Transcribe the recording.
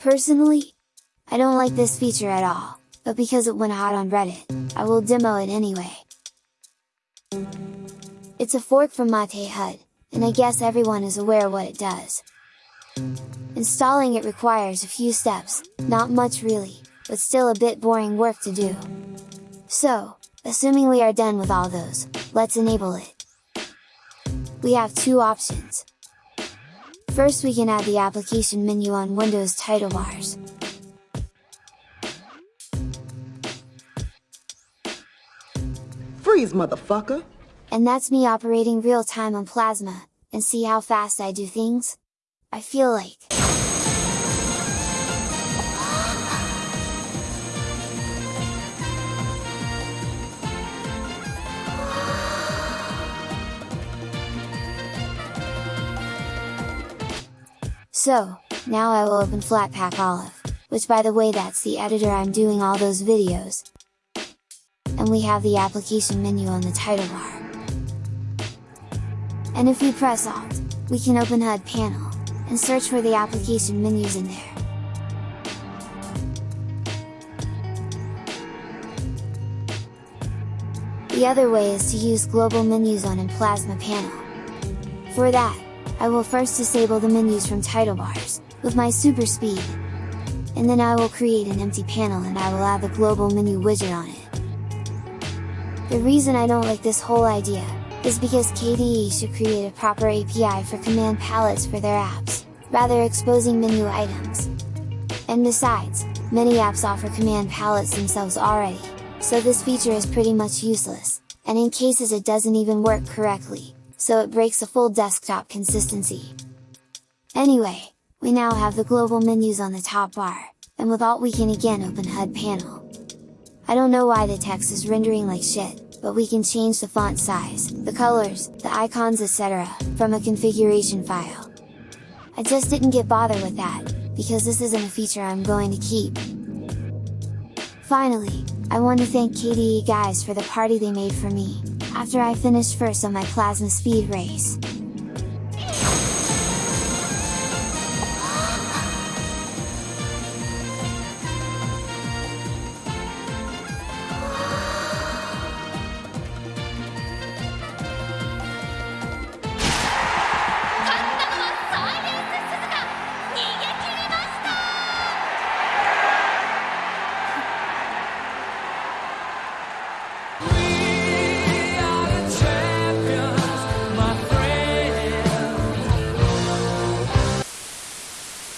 Personally, I don't like this feature at all, but because it went hot on Reddit, I will demo it anyway. It's a fork from Mate HUD, and I guess everyone is aware what it does. Installing it requires a few steps, not much really, but still a bit boring work to do. So, assuming we are done with all those, let's enable it. We have two options. First we can add the application menu on Windows title bars. Freeze, motherfucker! And that's me operating real time on Plasma, and see how fast I do things? I feel like... So, now I will open Flatpak Olive, which by the way that's the editor I'm doing all those videos. And we have the application menu on the title bar. And if we press Alt, we can open HUD panel, and search for the application menus in there. The other way is to use global menus on in Plasma panel. For that, I will first disable the menus from title bars, with my super speed. And then I will create an empty panel and I will add the global menu widget on it. The reason I don't like this whole idea, is because KDE should create a proper API for command palettes for their apps, rather exposing menu items. And besides, many apps offer command palettes themselves already, so this feature is pretty much useless, and in cases it doesn't even work correctly, so it breaks a full desktop consistency. Anyway, we now have the global menus on the top bar, and with Alt we can again open HUD panel. I don't know why the text is rendering like shit, but we can change the font size, the colors, the icons etc, from a configuration file. I just didn't get bothered with that, because this isn't a feature I'm going to keep. Finally, I want to thank KDE guys for the party they made for me, after I finished first on my Plasma Speed race.